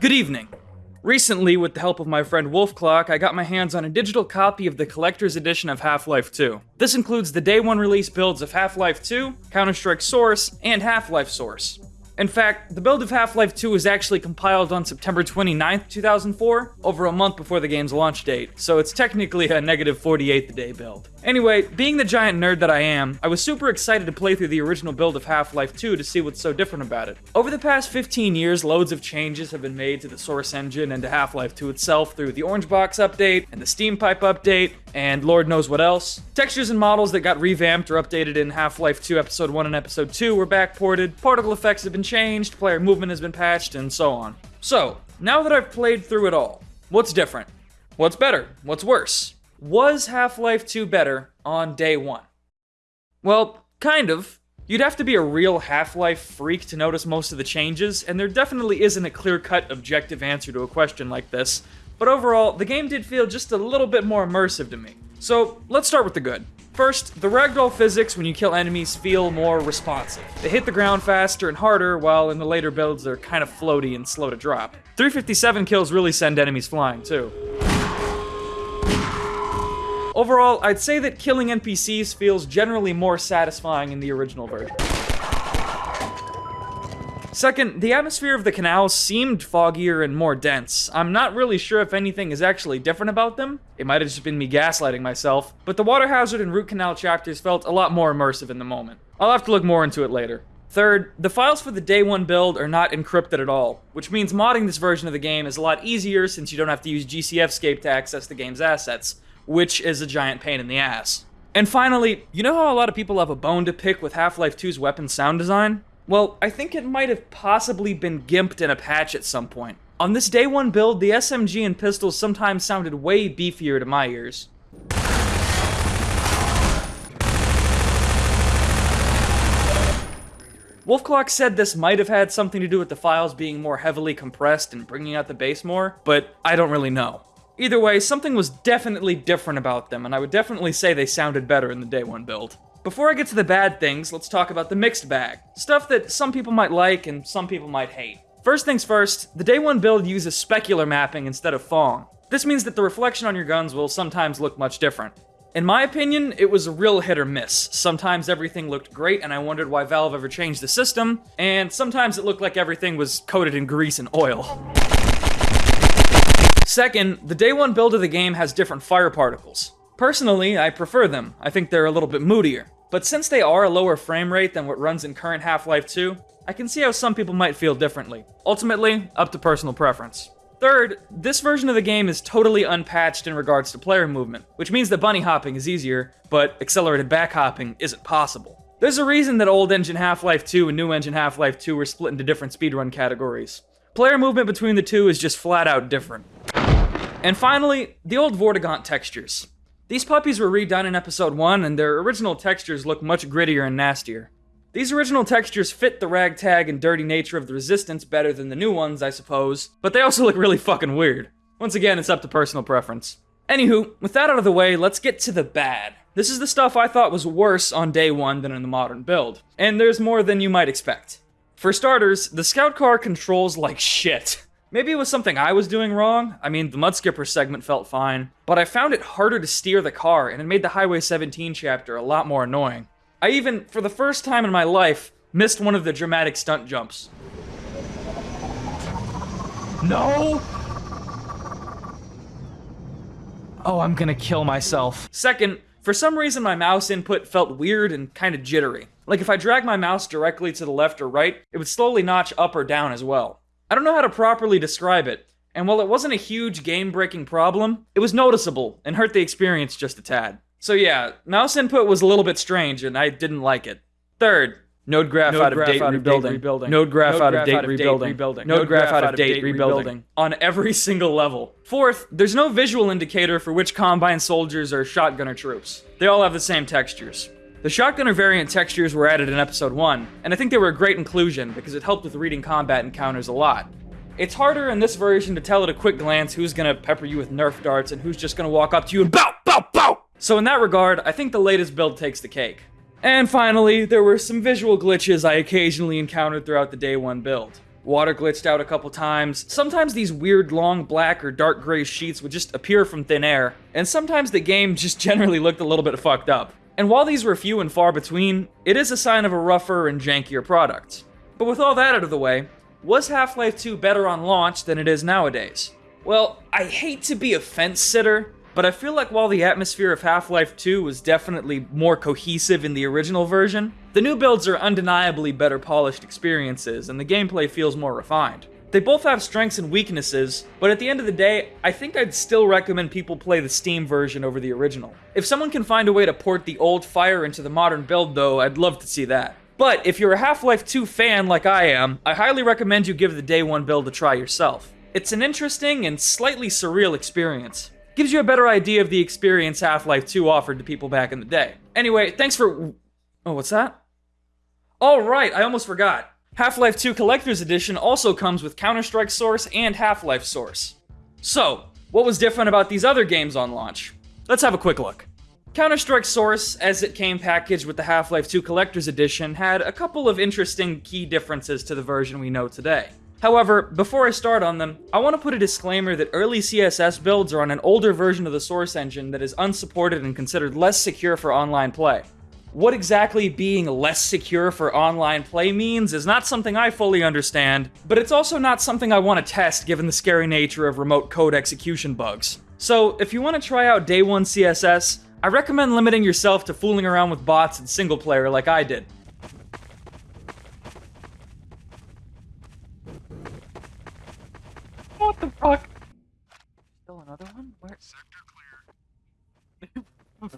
Good evening. Recently, with the help of my friend Wolfclock, I got my hands on a digital copy of the collector's edition of Half-Life 2. This includes the day one release builds of Half-Life 2, Counter-Strike Source, and Half-Life Source. In fact, the build of Half-Life 2 was actually compiled on September 29th, 2004, over a month before the game's launch date, so it's technically a negative 48th day build. Anyway, being the giant nerd that I am, I was super excited to play through the original build of Half-Life 2 to see what's so different about it. Over the past 15 years, loads of changes have been made to the Source engine and to Half-Life 2 itself through the Orange Box update, and the Steam Pipe update, and Lord knows what else. Textures and models that got revamped or updated in Half-Life 2 Episode 1 and Episode 2 were backported, particle effects have been changed, player movement has been patched, and so on. So, now that I've played through it all, what's different? What's better? What's worse? Was Half-Life 2 better on day one? Well, kind of. You'd have to be a real Half-Life freak to notice most of the changes, and there definitely isn't a clear-cut objective answer to a question like this, but overall, the game did feel just a little bit more immersive to me. So, let's start with the good. First, the ragdoll physics when you kill enemies feel more responsive. They hit the ground faster and harder, while in the later builds they're kind of floaty and slow to drop. 357 kills really send enemies flying, too. Overall, I'd say that killing NPCs feels generally more satisfying in the original version. Second, the atmosphere of the canals seemed foggier and more dense. I'm not really sure if anything is actually different about them. It might have just been me gaslighting myself, but the water hazard and root canal chapters felt a lot more immersive in the moment. I'll have to look more into it later. Third, the files for the day one build are not encrypted at all, which means modding this version of the game is a lot easier since you don't have to use GCFscape to access the game's assets, which is a giant pain in the ass. And finally, you know how a lot of people have a bone to pick with Half-Life 2's weapon sound design? Well, I think it might have possibly been gimped in a patch at some point. On this day one build, the SMG and pistols sometimes sounded way beefier to my ears. Wolfclock said this might have had something to do with the files being more heavily compressed and bringing out the bass more, but I don't really know. Either way, something was definitely different about them, and I would definitely say they sounded better in the day one build. Before I get to the bad things, let's talk about the mixed bag. Stuff that some people might like and some people might hate. First things first, the day one build uses specular mapping instead of Phong. This means that the reflection on your guns will sometimes look much different. In my opinion, it was a real hit or miss. Sometimes everything looked great and I wondered why Valve ever changed the system, and sometimes it looked like everything was coated in grease and oil. Second, the day one build of the game has different fire particles. Personally, I prefer them. I think they're a little bit moodier. But since they are a lower frame rate than what runs in current Half-Life 2, I can see how some people might feel differently. Ultimately, up to personal preference. Third, this version of the game is totally unpatched in regards to player movement, which means that bunny hopping is easier, but accelerated back hopping isn't possible. There's a reason that old engine Half-Life 2 and new engine Half-Life 2 were split into different speedrun categories. Player movement between the two is just flat out different. And finally, the old Vortigaunt textures. These puppies were redone in episode 1, and their original textures look much grittier and nastier. These original textures fit the ragtag and dirty nature of the Resistance better than the new ones, I suppose, but they also look really fucking weird. Once again, it's up to personal preference. Anywho, with that out of the way, let's get to the bad. This is the stuff I thought was worse on day one than in the modern build, and there's more than you might expect. For starters, the scout car controls like shit. Maybe it was something I was doing wrong. I mean, the Mudskipper segment felt fine, but I found it harder to steer the car, and it made the Highway 17 chapter a lot more annoying. I even, for the first time in my life, missed one of the dramatic stunt jumps. No! Oh, I'm gonna kill myself. Second, for some reason my mouse input felt weird and kind of jittery. Like if I drag my mouse directly to the left or right, it would slowly notch up or down as well. I don't know how to properly describe it, and while it wasn't a huge game-breaking problem, it was noticeable and hurt the experience just a tad. So yeah, mouse input was a little bit strange and I didn't like it. Third, node graph Node out of graph date out of date rebuilding. rebuilding. Node graph Node out of graph date out of date rebuilding. rebuilding. Node Node graph graph out out of of date date rebuilding. rebuilding. On every single level. Fourth, there's no visual indicator for which Combine soldiers are shotgunner troops. They all have the same textures. The shotgunner variant textures were added in episode 1, and I think they were a great inclusion because it helped with reading combat encounters a lot. It's harder in this version to tell at a quick glance who's gonna pepper you with nerf darts and who's just gonna walk up to you and bow, bow, bow! So in that regard, I think the latest build takes the cake. And finally, there were some visual glitches I occasionally encountered throughout the day one build. Water glitched out a couple times, sometimes these weird long black or dark gray sheets would just appear from thin air, and sometimes the game just generally looked a little bit fucked up. And while these were few and far between, it is a sign of a rougher and jankier product. But with all that out of the way, was Half-Life 2 better on launch than it is nowadays? Well, I hate to be a fence sitter, but I feel like while the atmosphere of Half-Life 2 was definitely more cohesive in the original version, the new builds are undeniably better polished experiences, and the gameplay feels more refined. They both have strengths and weaknesses, but at the end of the day, I think I'd still recommend people play the Steam version over the original. If someone can find a way to port the old Fire into the modern build though, I'd love to see that. But if you're a Half-Life 2 fan like I am, I highly recommend you give the Day 1 build a try yourself. It's an interesting and slightly surreal experience gives you a better idea of the experience Half-Life 2 offered to people back in the day. Anyway, thanks for... Oh, what's that? Oh, right, I almost forgot. Half-Life 2 Collector's Edition also comes with Counter-Strike Source and Half-Life Source. So, what was different about these other games on launch? Let's have a quick look. Counter-Strike Source, as it came packaged with the Half-Life 2 Collector's Edition, had a couple of interesting key differences to the version we know today. However, before I start on them, I want to put a disclaimer that early CSS builds are on an older version of the source engine that is unsupported and considered less secure for online play. What exactly being less secure for online play means is not something I fully understand, but it's also not something I want to test given the scary nature of remote code execution bugs. So, if you want to try out Day 1 CSS, I recommend limiting yourself to fooling around with bots in single player like I did. What the fuck? Still another one? Where? Sector clear.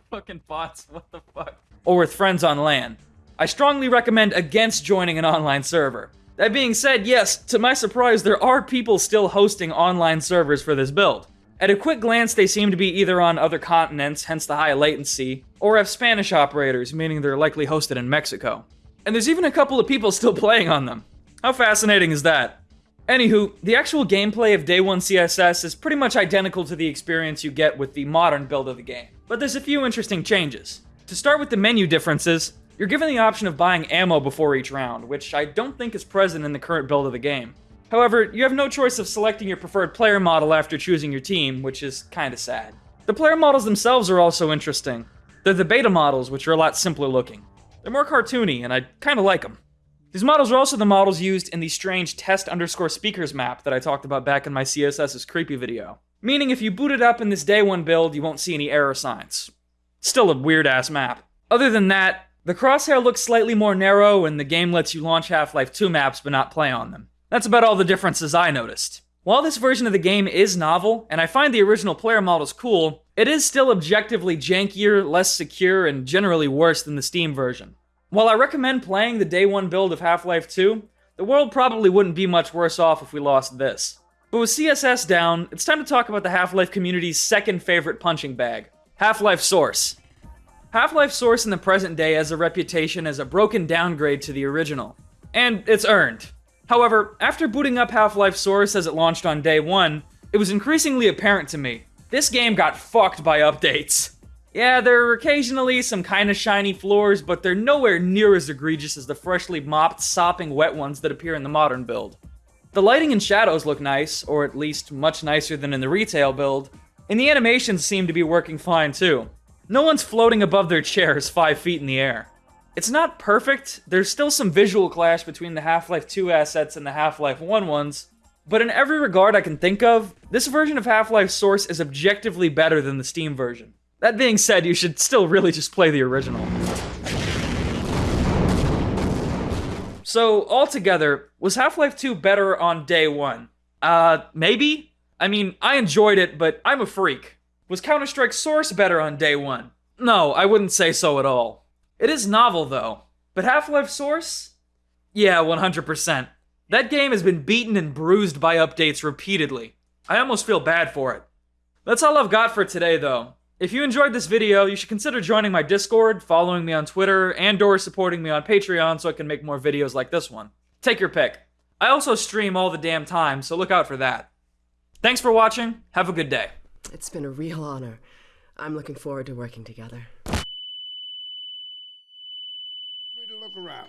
Fucking bots, what the fuck? Or with friends on LAN. I strongly recommend against joining an online server. That being said, yes, to my surprise, there are people still hosting online servers for this build. At a quick glance, they seem to be either on other continents, hence the high latency, or have Spanish operators, meaning they're likely hosted in Mexico. And there's even a couple of people still playing on them. How fascinating is that? Anywho, the actual gameplay of Day 1 CSS is pretty much identical to the experience you get with the modern build of the game, but there's a few interesting changes. To start with the menu differences, you're given the option of buying ammo before each round, which I don't think is present in the current build of the game. However, you have no choice of selecting your preferred player model after choosing your team, which is kinda sad. The player models themselves are also interesting. They're the beta models, which are a lot simpler looking. They're more cartoony, and I kinda like them. These models are also the models used in the strange test underscore speakers map that I talked about back in my CSS's creepy video. Meaning if you boot it up in this day one build, you won't see any error signs. Still a weird ass map. Other than that, the crosshair looks slightly more narrow and the game lets you launch Half-Life 2 maps but not play on them. That's about all the differences I noticed. While this version of the game is novel, and I find the original player models cool, it is still objectively jankier, less secure, and generally worse than the Steam version. While I recommend playing the day one build of Half-Life 2, the world probably wouldn't be much worse off if we lost this. But with CSS down, it's time to talk about the Half-Life community's second favorite punching bag, Half-Life Source. Half-Life Source in the present day has a reputation as a broken downgrade to the original. And it's earned. However, after booting up Half-Life Source as it launched on day one, it was increasingly apparent to me. This game got fucked by updates. Yeah, there are occasionally some kinda shiny floors, but they're nowhere near as egregious as the freshly mopped, sopping wet ones that appear in the modern build. The lighting and shadows look nice, or at least much nicer than in the retail build, and the animations seem to be working fine too. No one's floating above their chairs 5 feet in the air. It's not perfect, there's still some visual clash between the Half-Life 2 assets and the Half-Life 1 ones, but in every regard I can think of, this version of Half-Life Source is objectively better than the Steam version. That being said, you should still really just play the original. So, altogether, was Half-Life 2 better on day one? Uh, maybe? I mean, I enjoyed it, but I'm a freak. Was Counter-Strike Source better on day one? No, I wouldn't say so at all. It is novel, though. But Half-Life Source? Yeah, 100%. That game has been beaten and bruised by updates repeatedly. I almost feel bad for it. That's all I've got for today, though. If you enjoyed this video, you should consider joining my Discord, following me on Twitter, and or supporting me on Patreon so I can make more videos like this one. Take your pick. I also stream all the damn time, so look out for that. Thanks for watching. Have a good day. It's been a real honor. I'm looking forward to working together. Free to look around.